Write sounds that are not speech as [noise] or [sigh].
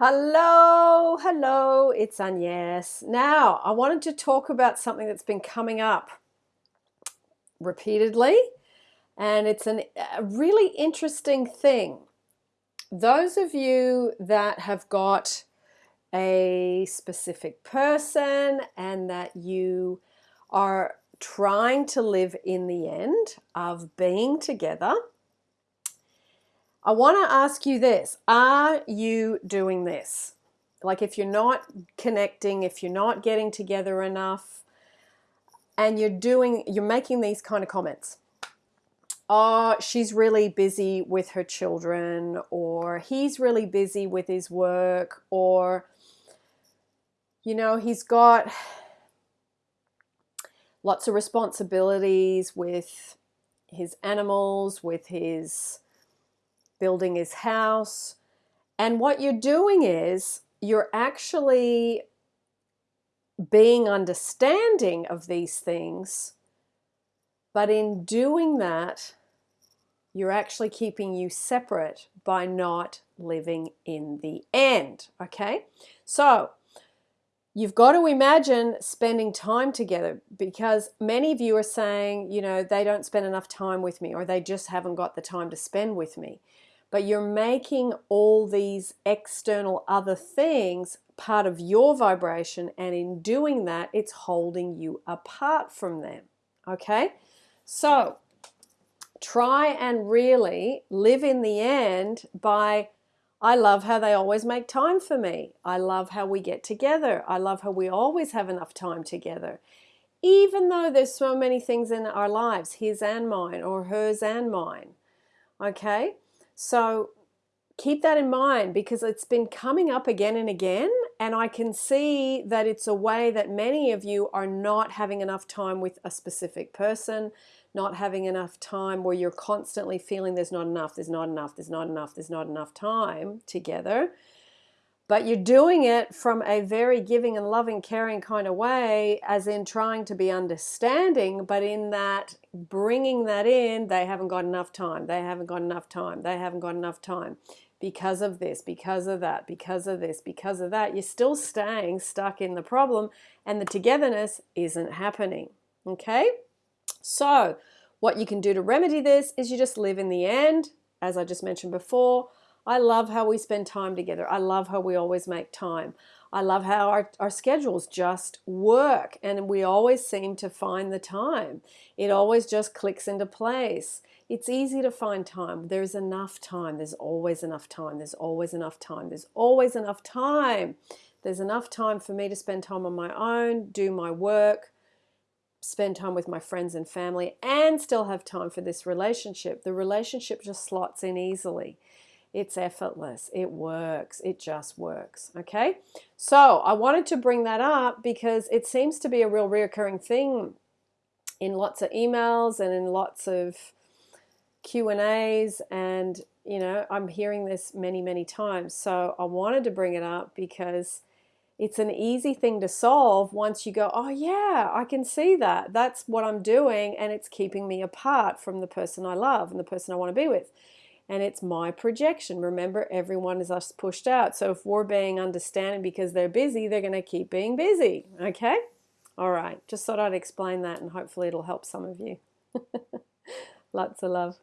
Hello, hello, it's Agnes. Now, I wanted to talk about something that's been coming up repeatedly, and it's an, a really interesting thing. Those of you that have got a specific person and that you are trying to live in the end of being together, I want to ask you this. Are you doing this? Like if you're not connecting, if you're not getting together enough, and you're doing, you're making these kind of comments. Oh, she's really busy with her children, or he's really busy with his work, or, you know, he's got lots of responsibilities with his animals, with his building his house. And what you're doing is you're actually being understanding of these things, but in doing that, you're actually keeping you separate by not living in the end. Okay? So, you've got to imagine spending time together because many of you are saying, you know, they don't spend enough time with me or they just haven't got the time to spend with me but you're making all these external other things part of your vibration and in doing that it's holding you apart from them okay so try and really live in the end by I love how they always make time for me. I love how we get together. I love how we always have enough time together. Even though there's so many things in our lives, his and mine, or hers and mine. Okay? So keep that in mind because it's been coming up again and again and I can see that it's a way that many of you are not having enough time with a specific person, not having enough time where you're constantly feeling there's not enough, there's not enough, there's not enough, there's not enough time together but you're doing it from a very giving and loving, caring kind of way, as in trying to be understanding, but in that bringing that in, they haven't got enough time, they haven't got enough time, they haven't got enough time because of this, because of that, because of this, because of that. You're still staying stuck in the problem, and the togetherness isn't happening. Okay? So, what you can do to remedy this is you just live in the end, as I just mentioned before I love how we spend time together. I love how we always make time. I love how our, our schedules just work and we always seem to find the time. It always just clicks into place. It's easy to find time. There's enough time. There's always enough time. There's always enough time. There's always enough time. There's enough time for me to spend time on my own, do my work, spend time with my friends and family, and still have time for this relationship. The relationship just slots in easily. It's effortless. It works. It just works. Okay. So I wanted to bring that up because it seems to be a real reoccurring thing in lots of emails and in lots of Q and A's and you know I'm hearing this many many times so I wanted to bring it up because it's an easy thing to solve once you go oh yeah I can see that that's what I'm doing and it's keeping me apart from the person I love and the person I want to be with and it's my projection. Remember, everyone is us pushed out. So if we're being understanding because they're busy, they're going to keep being busy. Okay? All right. Just thought I'd explain that and hopefully it'll help some of you. [laughs] Lots of love.